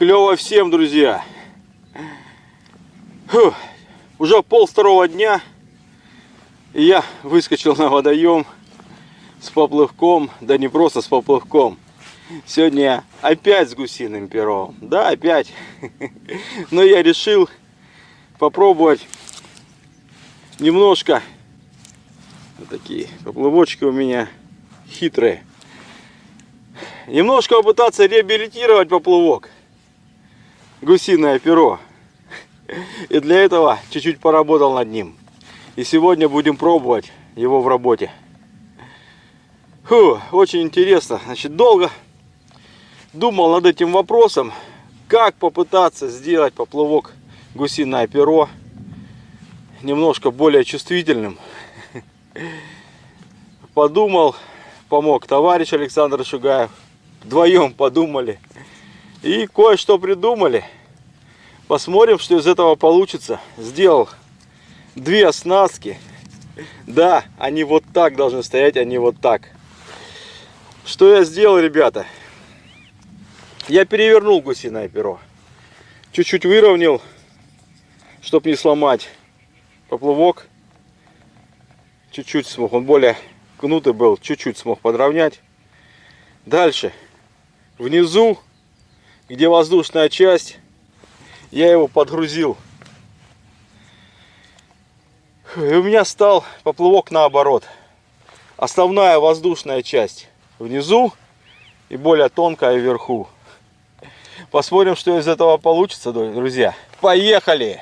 Клево всем, друзья. Фух. Уже пол второго дня. И я выскочил на водоем с поплывком. Да не просто с поплывком. Сегодня я опять с гусиным пером. Да, опять. Но я решил попробовать немножко. Вот такие поплывочки у меня хитрые. Немножко попытаться реабилитировать поплывок гусиное перо. И для этого чуть-чуть поработал над ним. И сегодня будем пробовать его в работе. Фу, очень интересно. Значит, долго думал над этим вопросом, как попытаться сделать поплавок гусиное перо немножко более чувствительным. Подумал, помог товарищ Александр Шугаев. Вдвоем подумали и кое-что придумали. Посмотрим, что из этого получится. Сделал две оснастки. Да, они вот так должны стоять, они вот так. Что я сделал, ребята? Я перевернул гусиное перо. Чуть-чуть выровнял, чтобы не сломать поплавок. Чуть-чуть смог, он более гнутый был, чуть-чуть смог подровнять. Дальше, внизу где воздушная часть, я его подгрузил. И у меня стал поплавок наоборот. Основная воздушная часть внизу и более тонкая вверху. Посмотрим, что из этого получится, друзья. Поехали!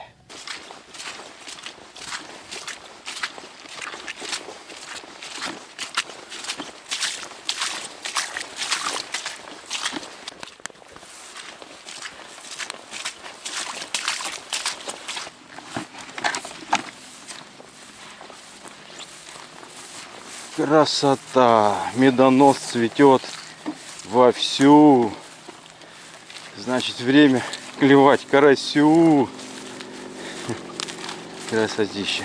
Красота! Медонос цветет вовсю. Значит, время клевать карасю. Красотища.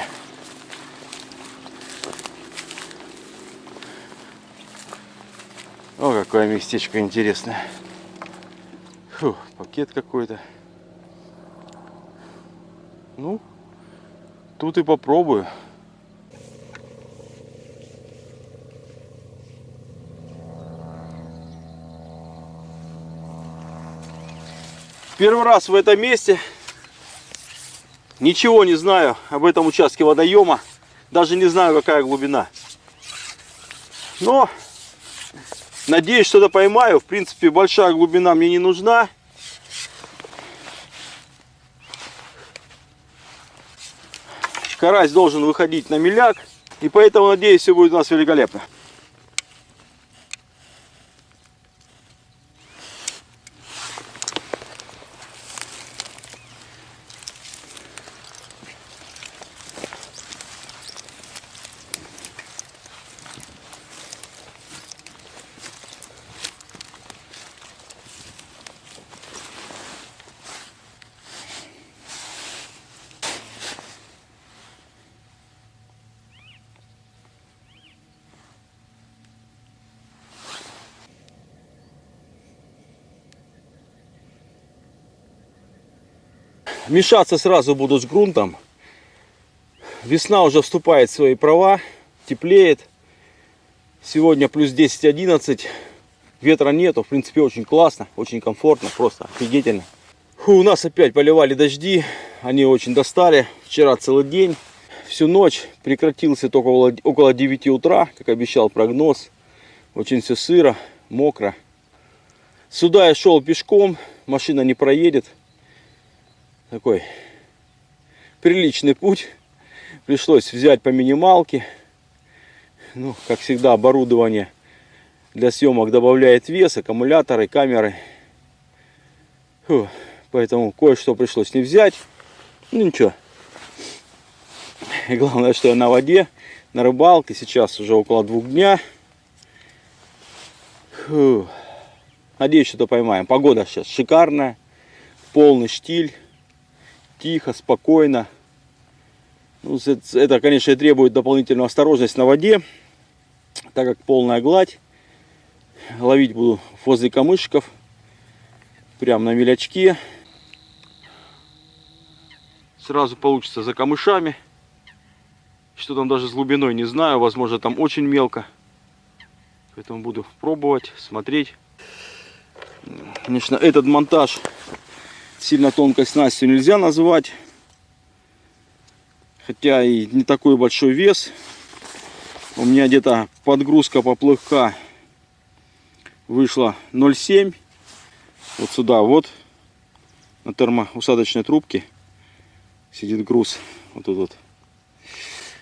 О, какое местечко интересное. Фу, пакет какой-то. Ну, тут и попробую. Первый раз в этом месте. Ничего не знаю об этом участке водоема. Даже не знаю, какая глубина. Но надеюсь, что-то поймаю. В принципе, большая глубина мне не нужна. Карась должен выходить на миляк. И поэтому, надеюсь, все будет у нас великолепно. Мешаться сразу буду с грунтом. Весна уже вступает в свои права, теплеет. Сегодня плюс 10-11. Ветра нету, в принципе очень классно, очень комфортно, просто офигительно. Фу, у нас опять поливали дожди, они очень достали. Вчера целый день, всю ночь прекратился только около 9 утра, как обещал прогноз. Очень все сыро, мокро. Сюда я шел пешком, машина не проедет такой приличный путь. Пришлось взять по минималке. Ну, как всегда, оборудование для съемок добавляет вес, аккумуляторы, камеры. Фу, поэтому кое-что пришлось не взять. Ну ничего. И главное, что я на воде, на рыбалке. Сейчас уже около двух дня. Фу. Надеюсь, что-то поймаем. Погода сейчас шикарная. Полный штиль тихо, спокойно. Ну, это, конечно, требует дополнительную осторожность на воде, так как полная гладь. Ловить буду возле камышков. прям на мелячке. Сразу получится за камышами. Что там даже с глубиной, не знаю. Возможно, там очень мелко. Поэтому буду пробовать, смотреть. Конечно, этот монтаж сильно тонкой снастью нельзя назвать. Хотя и не такой большой вес. У меня где-то подгрузка поплывка вышла 0,7. Вот сюда вот на термоусадочной трубке сидит груз. Вот тут вот.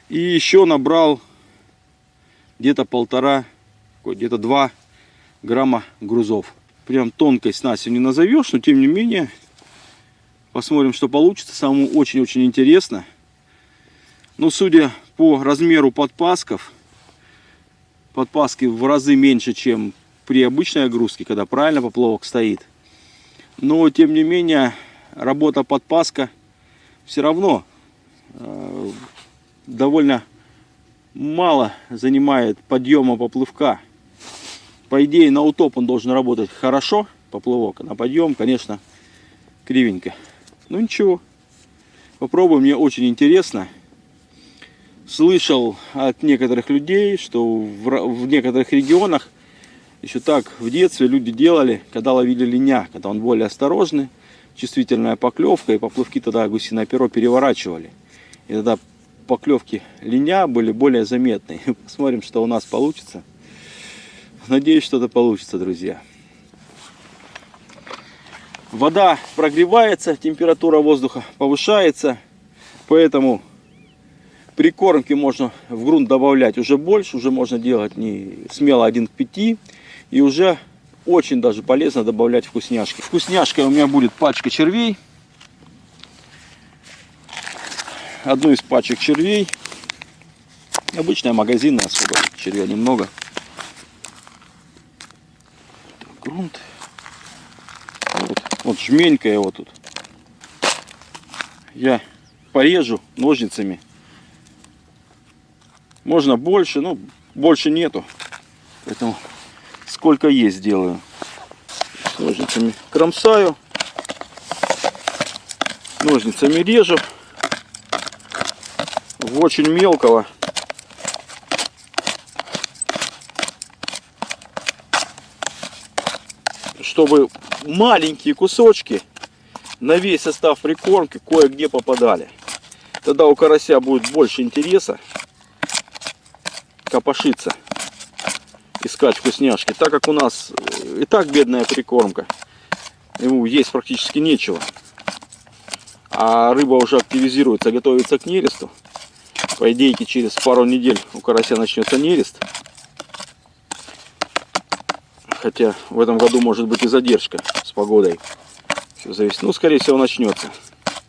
И еще набрал где-то полтора, где-то два грамма грузов. Прям тонкой снастью не назовешь, но тем не менее посмотрим, что получится. Самому очень-очень интересно. Но судя по размеру подпасков, подпаски в разы меньше, чем при обычной огрузке, когда правильно поплавок стоит. Но тем не менее работа подпаска все равно э, довольно мало занимает подъема поплывка. По идее на утоп он должен работать хорошо, поплывок, а на подъем, конечно, кривенько. Ну ничего, попробуем, мне очень интересно. Слышал от некоторых людей, что в, в некоторых регионах еще так в детстве люди делали, когда ловили линя, когда он более осторожный, чувствительная поклевка, и поплавки тогда гусиное перо переворачивали. И тогда поклевки линя были более заметны. Посмотрим, что у нас получится. Надеюсь, что-то получится, друзья. Вода прогревается, температура воздуха повышается, поэтому прикормки можно в грунт добавлять уже больше, уже можно делать не смело 1 к 5, и уже очень даже полезно добавлять вкусняшки. Вкусняшкой у меня будет пачка червей. Одну из пачек червей. Обычная магазинная, особо червя немного. Грунт. Вот, жменька его тут. Я порежу ножницами. Можно больше, но больше нету. Поэтому сколько есть делаю. Ножницами кромсаю. Ножницами режу. В очень мелкого. Чтобы маленькие кусочки на весь состав прикормки кое-где попадали. Тогда у карася будет больше интереса копошиться искать вкусняшки. Так как у нас э, и так бедная прикормка, ему есть практически нечего. А рыба уже активизируется, готовится к нересту. По идее, через пару недель у карася начнется нерест. Хотя в этом году может быть и задержка с погодой. Все зависит. Ну, скорее всего, начнется.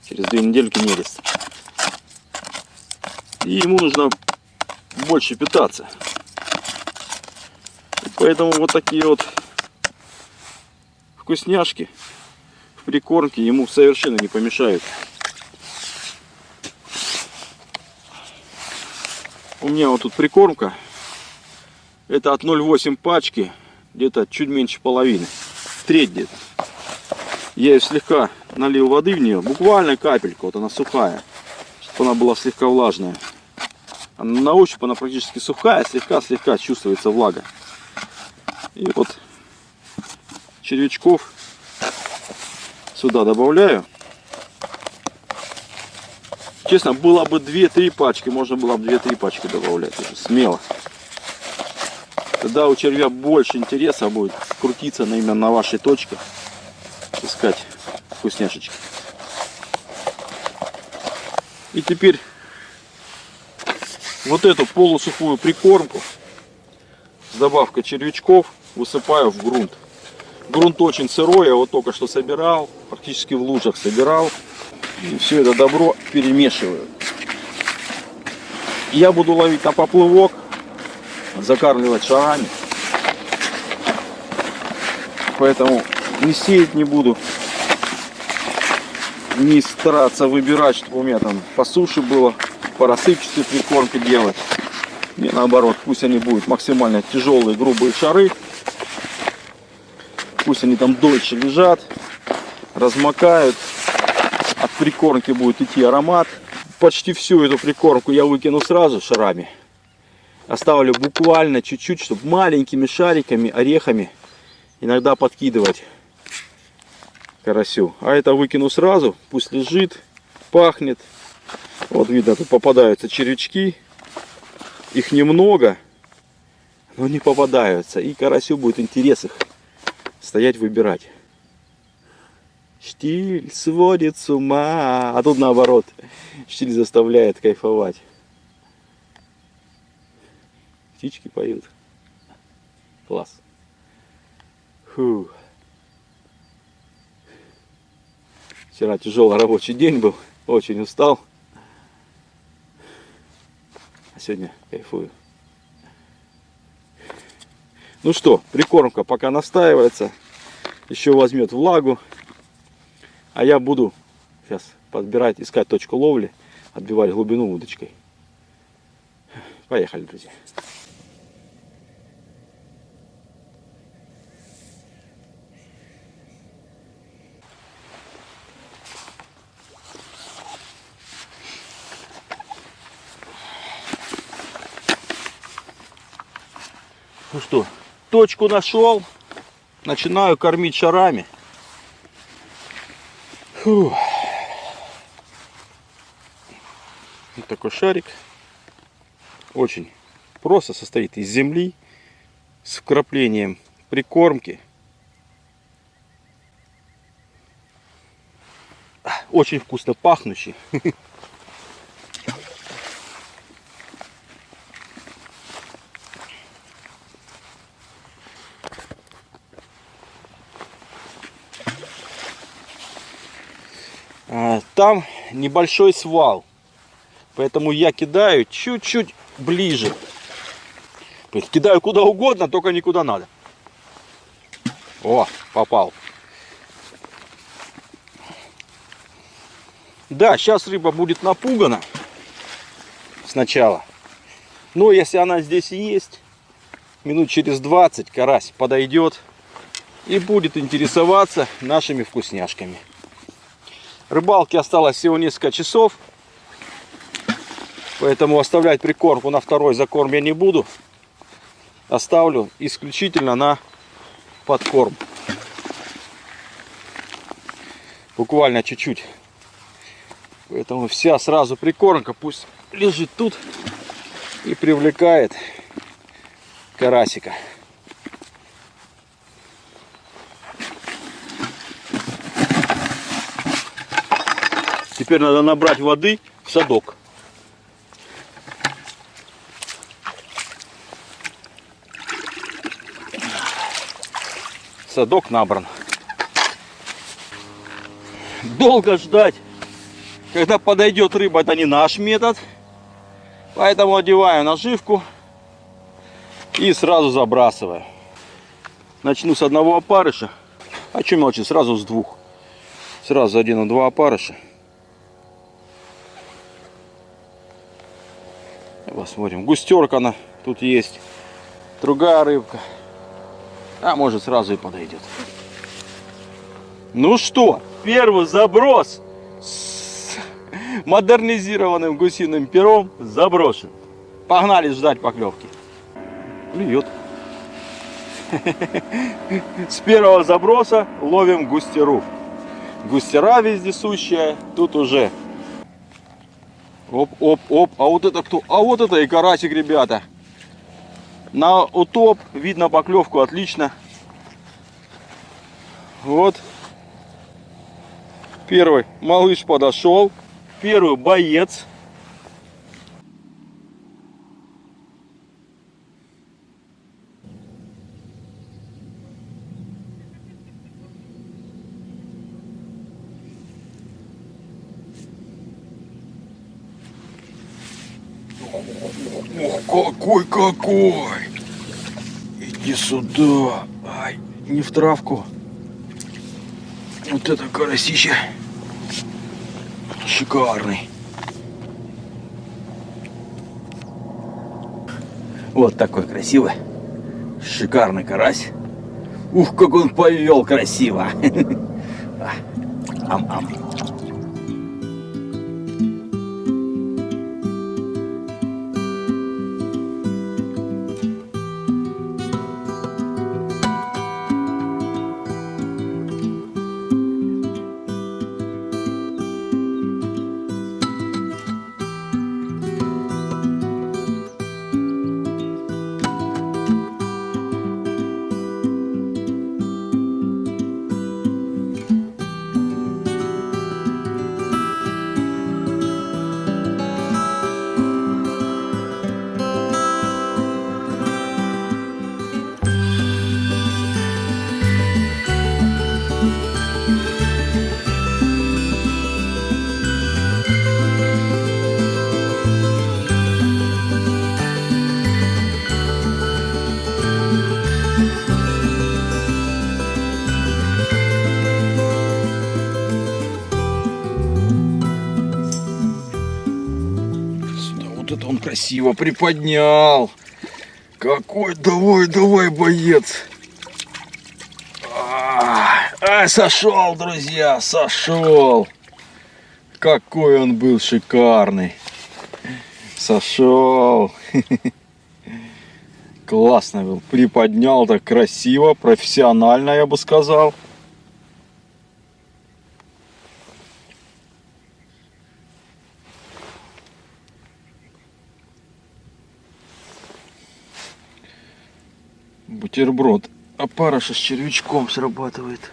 Через две недельки нерест. И ему нужно больше питаться. Поэтому вот такие вот вкусняшки в прикормке ему совершенно не помешают. У меня вот тут прикормка. Это от 0,8 пачки, где-то чуть меньше половины. Треть где-то. Я ее слегка налил воды в нее, буквально капельку, вот она сухая, чтобы она была слегка влажная. А на ощупь она практически сухая, слегка-слегка чувствуется влага. И вот червячков сюда добавляю. Честно, было бы 2-3 пачки, можно было бы 2-3 пачки добавлять, смело. Тогда у червя больше интереса будет крутиться на, именно на вашей точке, искать вкусняшечки. И теперь вот эту полусухую прикормку с добавкой червячков высыпаю в грунт. Грунт очень сырой, я вот только что собирал, практически в лужах собирал. И все это добро перемешиваю. Я буду ловить на поплывок, закармливать шарами. Поэтому не сеять не буду. Не стараться выбирать, чтобы у меня там по суше было, по рассыпчатой прикормке делать. Не наоборот, пусть они будут максимально тяжелые, грубые шары. Пусть они там дольше лежат. размокают. От прикормки будет идти аромат. Почти всю эту прикормку я выкину сразу шарами. Оставлю буквально чуть-чуть, чтобы маленькими шариками, орехами иногда подкидывать карасю. А это выкину сразу, пусть лежит, пахнет. Вот видно, тут попадаются червячки. Их немного, но не попадаются. И карасю будет интерес их стоять выбирать. Штиль сводит с ума. А тут наоборот. Штиль заставляет кайфовать. Птички поют. Класс. Фу. Вчера тяжелый рабочий день был. Очень устал. А сегодня кайфую. Ну что, прикормка пока настаивается. Еще возьмет влагу. А я буду сейчас подбирать, искать точку ловли, отбивать глубину удочкой. Поехали, друзья. Ну что, точку нашел. Начинаю кормить шарами. Фух. Вот такой шарик. Очень просто состоит из земли с вкраплением прикормки. Очень вкусно пахнущий. там небольшой свал. Поэтому я кидаю чуть-чуть ближе. Кидаю куда угодно, только никуда надо. О, попал. Да, сейчас рыба будет напугана сначала. Но если она здесь есть, минут через 20 карась подойдет и будет интересоваться нашими вкусняшками. Рыбалки осталось всего несколько часов. Поэтому оставлять прикормку на второй закорм я не буду. Оставлю исключительно на подкорм. Буквально чуть-чуть. Поэтому вся сразу прикормка пусть лежит тут и привлекает карасика. Теперь надо набрать воды в садок. Садок набран. Долго ждать, когда подойдет рыба, это не наш метод. Поэтому одеваю наживку и сразу забрасываю. Начну с одного опарыша. А чем молчи, сразу с двух. Сразу один два опарыша. Посмотрим. Густерка она тут есть. Другая рыбка. А может сразу и подойдет. Ну что, первый заброс с модернизированным гусиным пером заброшен. Погнали ждать поклевки. Клюет. С первого заброса ловим густеру. Густера вездесущая. Тут уже Оп, оп, оп. А вот это кто? А вот это и карасик, ребята. На утоп видно поклевку отлично. Вот. Первый малыш подошел. Первый боец. Какой! Иди сюда! Ай, не в травку. Вот это карасище. Шикарный. Вот такой красивый. Шикарный карась. Ух, как он повел красиво. Ам-ам. Красиво приподнял. Какой, давай, давай, боец. А, сошел, друзья, сошел. Какой он был шикарный. Сошел. Классно был. Приподнял так красиво, профессионально, я бы сказал. Бутерброд. Опарыша с червячком срабатывает.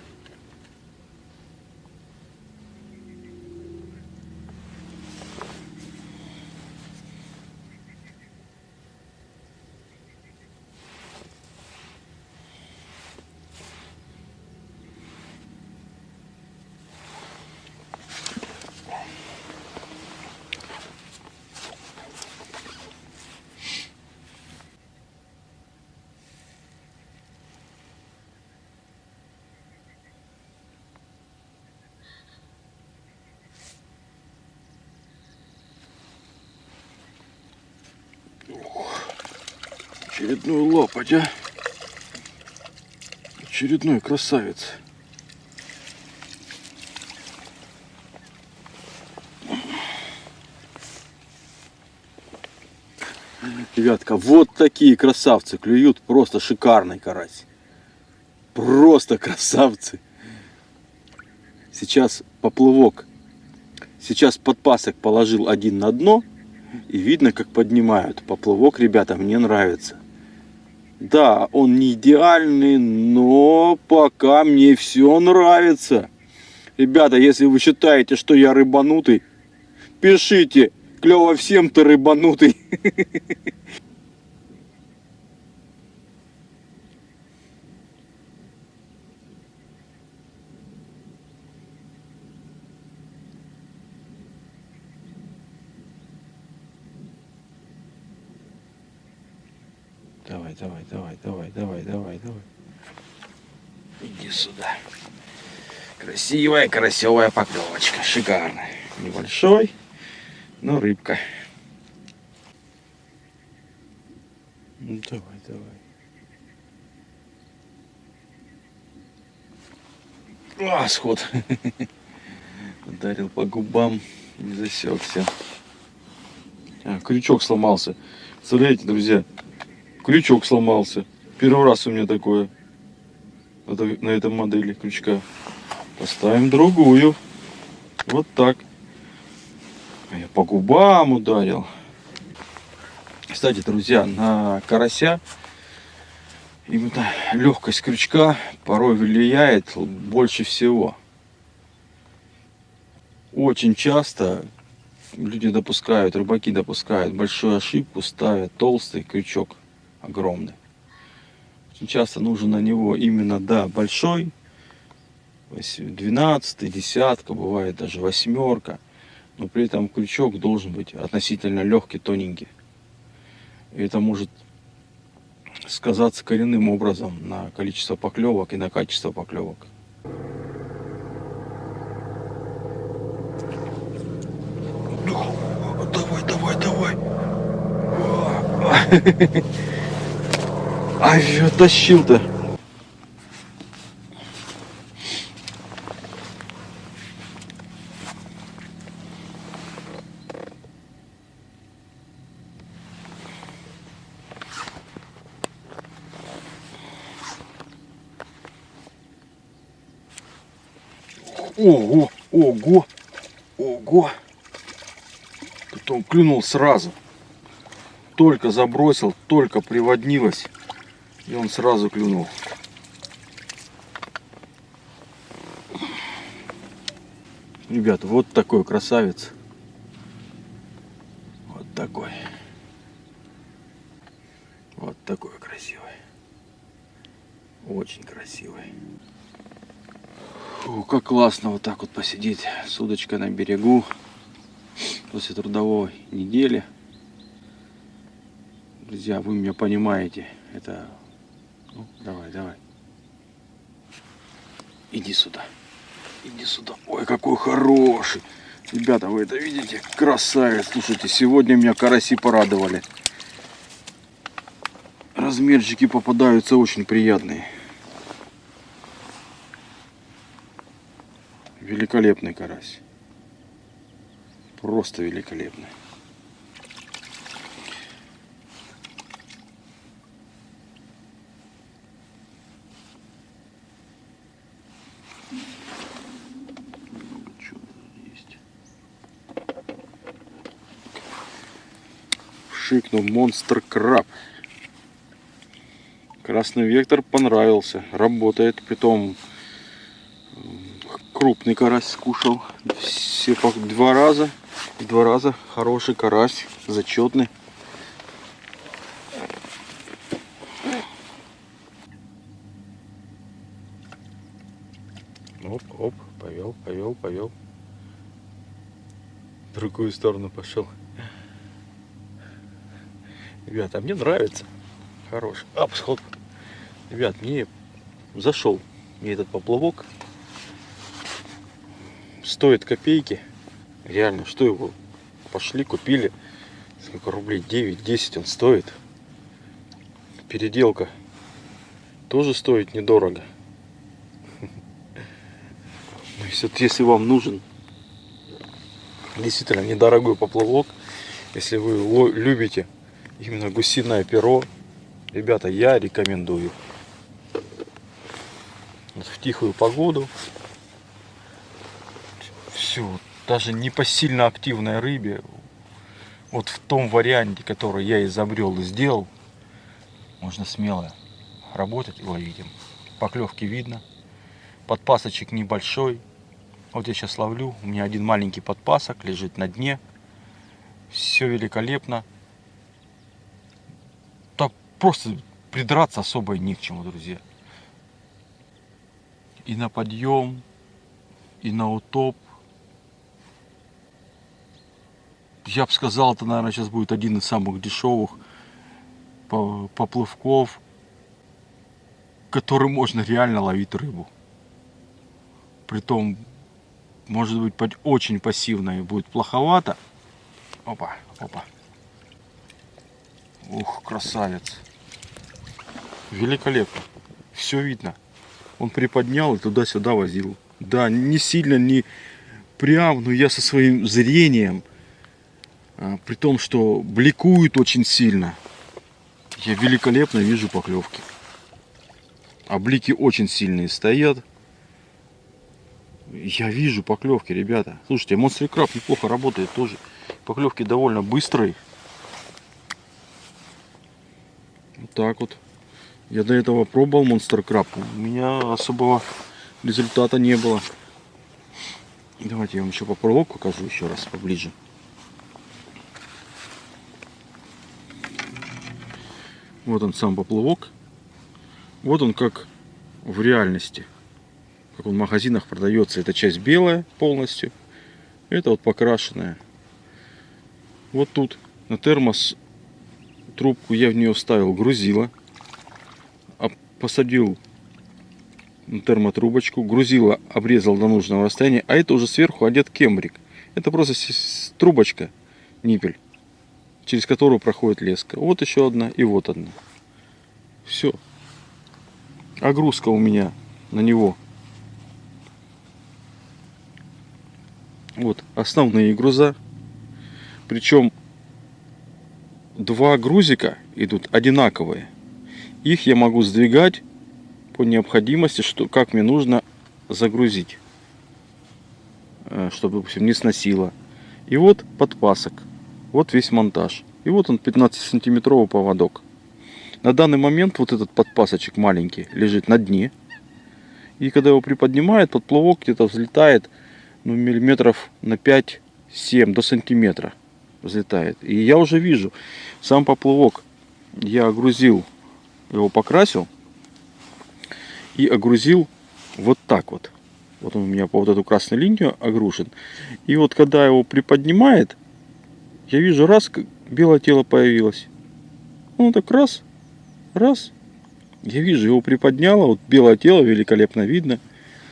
Очередную лопать, а? Очередной красавец. Ребятка, вот такие красавцы клюют. Просто шикарный карась. Просто красавцы. Сейчас поплывок. Сейчас подпасок положил один на дно. И видно, как поднимают. Поплывок, ребята, мне нравится. Да, он не идеальный, но пока мне все нравится. Ребята, если вы считаете, что я рыбанутый, пишите. Клево всем ты рыбанутый. давай, давай, давай, давай. Иди сюда. Красивая, красивая поклевочка. Шикарная. Небольшой, но рыбка. Ну, давай, давай. А, сход. Ударил по губам, не засекся. А, крючок сломался. Представляете, друзья, крючок сломался. Первый раз у меня такое на этом модели крючка. Поставим другую. Вот так. Я по губам ударил. Кстати, друзья, на карася именно легкость крючка порой влияет больше всего. Очень часто люди допускают, рыбаки допускают большую ошибку, ставят толстый крючок огромный. Часто нужен на него именно, да, большой, 12, десятка, бывает даже восьмерка, но при этом крючок должен быть относительно легкий, тоненький. И это может сказаться коренным образом на количество поклевок и на качество поклевок. Давай, давай, давай. Ай, я тащил-то. Ого, ого, ого. Тут он клюнул сразу. Только забросил, только приводнилось. И он сразу клюнул. Ребята, вот такой красавец. Вот такой. Вот такой красивый. Очень красивый. Фу, как классно вот так вот посидеть с удочкой на берегу после трудовой недели. Друзья, вы меня понимаете. Это... Ну, давай, давай. Иди сюда. Иди сюда. Ой, какой хороший. Ребята, вы это видите? Красавец. Слушайте, сегодня меня караси порадовали. Размерчики попадаются очень приятные. Великолепный карась. Просто великолепный. Шикнул монстр краб. Красный вектор понравился. Работает. Притом крупный карась скушал. Все по два раза. Два раза хороший карась. Зачетный. Оп, оп, повел, повел, повел. В другую сторону пошел. Ребята, мне нравится. Хороший. Ап, сход. Ребят, мне зашел мне этот поплавок. Стоит копейки. Реально, что его? Пошли, купили. Сколько рублей? 9-10 он стоит. Переделка тоже стоит недорого. Ну, если, если вам нужен действительно недорогой поплавок, если вы любите именно гусиное перо, ребята, я рекомендую. В тихую погоду. Все, даже не по сильно активной рыбе, вот в том варианте, который я изобрел и сделал, можно смело работать и ловить им. Поклевки видно. Подпасочек небольшой. Вот я сейчас ловлю. У меня один маленький подпасок лежит на дне. Все великолепно просто придраться особо ни к чему, друзья. И на подъем, и на утоп. Я бы сказал, это, наверное, сейчас будет один из самых дешевых поплавков, который можно реально ловить рыбу. Притом, может быть, очень пассивно и будет плоховато. Опа, опа. Ух, красавец. Великолепно. Все видно. Он приподнял и туда-сюда возил. Да, не сильно, не прям, но я со своим зрением, а, при том, что бликует очень сильно, я великолепно вижу поклевки. А блики очень сильные стоят. Я вижу поклевки, ребята. Слушайте, монстр краб неплохо работает тоже. Поклевки довольно быстрые. Вот так вот. Я до этого пробовал Monster Crab. У меня особого результата не было. Давайте я вам еще поплавок покажу еще раз поближе. Вот он сам поплавок. Вот он как в реальности. Как он в магазинах продается. Эта часть белая полностью. Это вот покрашенная. Вот тут на термос трубку я в нее вставил грузила посадил термотрубочку, грузила обрезал до нужного расстояния, а это уже сверху одет кембрик. Это просто трубочка, ниппель, через которую проходит леска. Вот еще одна и вот одна. Все. Огрузка у меня на него. Вот основные груза. Причем два грузика идут одинаковые. Их я могу сдвигать по необходимости, что, как мне нужно загрузить. э, чтобы, допустим, не сносило. И вот подпасок. Вот весь монтаж. И вот он 15-сантиметровый поводок. На данный момент вот этот подпасочек маленький лежит на дне. И когда его приподнимает, подплавок где-то взлетает ну, миллиметров на 5-7 до сантиметра взлетает. И я уже вижу, сам поплавок я огрузил, его покрасил и огрузил вот так вот. Вот он у меня по вот эту красную линию огрушен. И вот когда его приподнимает, я вижу, раз, белое тело появилось. Он так раз, раз. Я вижу, его приподняло. Вот белое тело великолепно видно.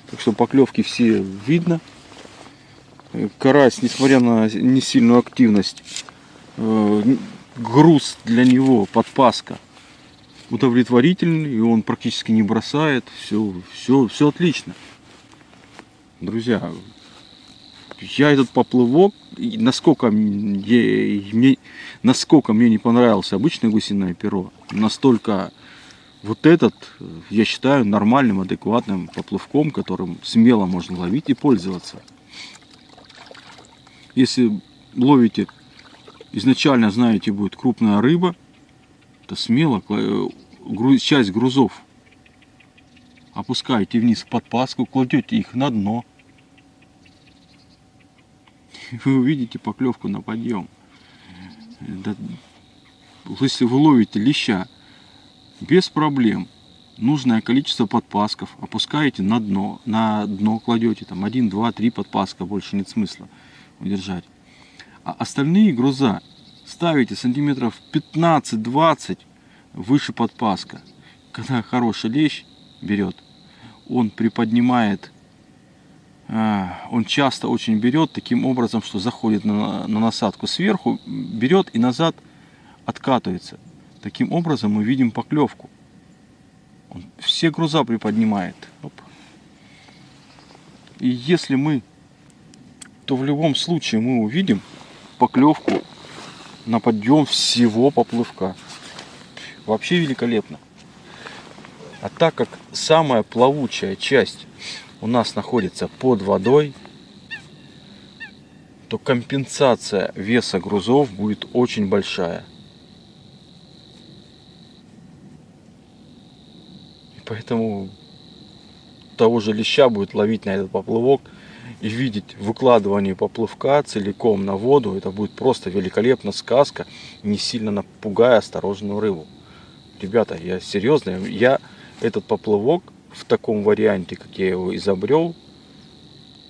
Так что поклевки все видно. Карась, несмотря на не сильную активность, э, груз для него, подпаска, удовлетворительный, и он практически не бросает. Все, все, все отлично. Друзья, я этот поплывок, насколько мне, насколько мне не понравился обычное гусиное перо, настолько вот этот, я считаю, нормальным, адекватным поплавком, которым смело можно ловить и пользоваться. Если ловите, изначально знаете, будет крупная рыба, то смело часть грузов опускаете вниз в подпаску, кладете их на дно – вы увидите поклевку на подъем. Если вы ловите леща, без проблем, нужное количество подпасков опускаете на дно, на дно кладете, там 1, 2, 3 подпаска, больше нет смысла удержать. А остальные груза ставите сантиметров 15-20 выше подпаска. Когда хороший лещ берет, он приподнимает а, он часто очень берет таким образом, что заходит на, на насадку сверху, берет и назад откатывается. Таким образом мы видим поклевку. Он все груза приподнимает. Оп. И если мы, то в любом случае мы увидим поклевку на подъем всего поплывка. Вообще великолепно. А так как самая плавучая часть у нас находится под водой, то компенсация веса грузов будет очень большая. И поэтому того же леща будет ловить на этот поплывок и видеть выкладывание поплывка целиком на воду, это будет просто великолепно сказка, не сильно напугая осторожную рыбу. Ребята, я серьезно, я этот поплывок в таком варианте, как я его изобрел,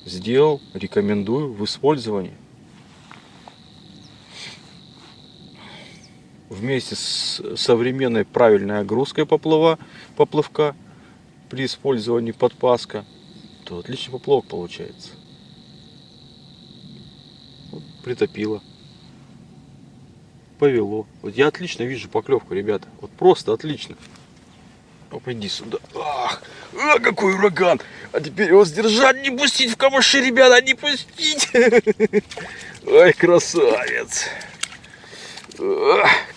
сделал, рекомендую в использовании. Вместе с современной правильной огрузкой поплава, поплавка при использовании подпаска, то отличный поплавок получается. Вот, притопило. Повело. Вот я отлично вижу поклевку, ребята. Вот просто отлично. Оп, иди сюда. Ах, а, какой ураган. А теперь его сдержать, не пустить в камыши, ребята, не пустить. Ой, красавец.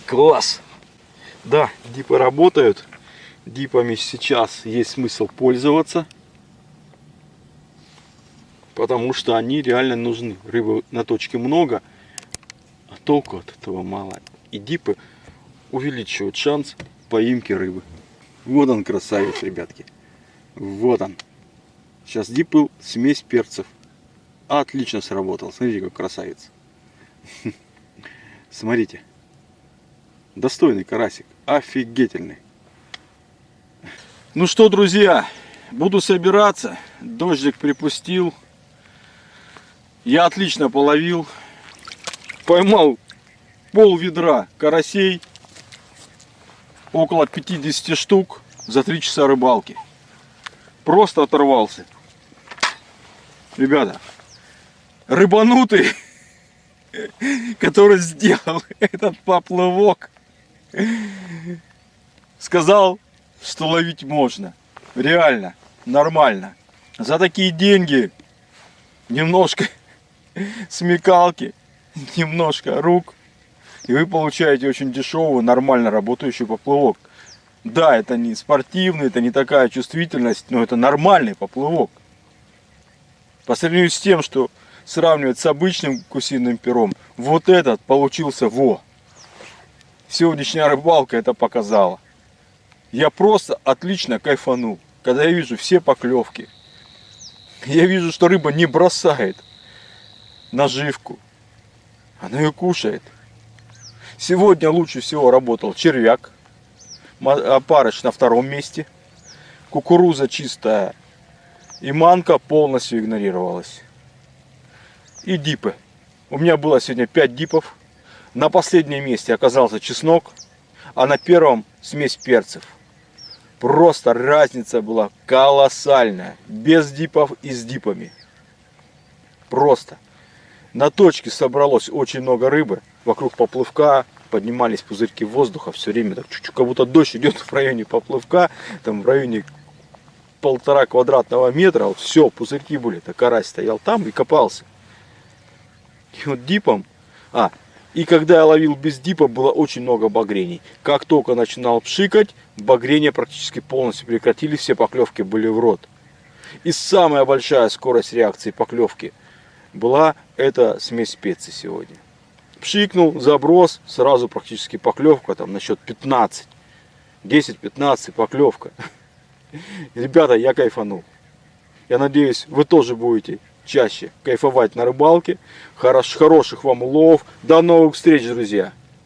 Класс. Да, дипы работают. Дипами сейчас есть смысл пользоваться. Потому что они реально нужны. Рыбы на точке много, а толку от этого мало. И дипы увеличивают шанс поимки рыбы. Вот он красавец, ребятки. Вот он. Сейчас дипл смесь перцев. Отлично сработал. Смотрите, как красавец. Смотрите. Достойный карасик. Офигительный. Ну что, друзья, буду собираться. Дождик припустил. Я отлично половил. Поймал пол ведра карасей около 50 штук за 3 часа рыбалки. Просто оторвался. Ребята, рыбанутый, который сделал этот поплавок, сказал, что ловить можно. Реально, нормально. За такие деньги немножко смекалки, немножко рук и вы получаете очень дешевый, нормально работающий поплавок. Да, это не спортивный, это не такая чувствительность, но это нормальный поплавок. По сравнению с тем, что сравнивать с обычным гусиным пером, вот этот получился во. Сегодняшняя рыбалка это показала. Я просто отлично кайфанул, когда я вижу все поклевки. Я вижу, что рыба не бросает наживку. Она ее кушает. Сегодня лучше всего работал червяк. Опарыш на втором месте. Кукуруза чистая. И манка полностью игнорировалась. И дипы. У меня было сегодня 5 дипов. На последнем месте оказался чеснок. А на первом смесь перцев. Просто разница была колоссальная. Без дипов и с дипами. Просто. На точке собралось очень много рыбы. Вокруг поплывка поднимались пузырьки воздуха. Все время так чуть-чуть, как будто дождь идет в районе поплывка. Там в районе полтора квадратного метра. Все, пузырьки были. Так карась стоял там и копался. И вот дипом... А, и когда я ловил без дипа, было очень много багрений. Как только начинал пшикать, багрения практически полностью прекратились, все поклевки были в рот. И самая большая скорость реакции поклевки была эта смесь специй сегодня. Пшикнул, заброс, сразу практически поклевка, там на счет 15. 10-15 поклевка. Ребята, я кайфанул. Я надеюсь, вы тоже будете чаще кайфовать на рыбалке. Хорош, хороших вам улов. До новых встреч, друзья!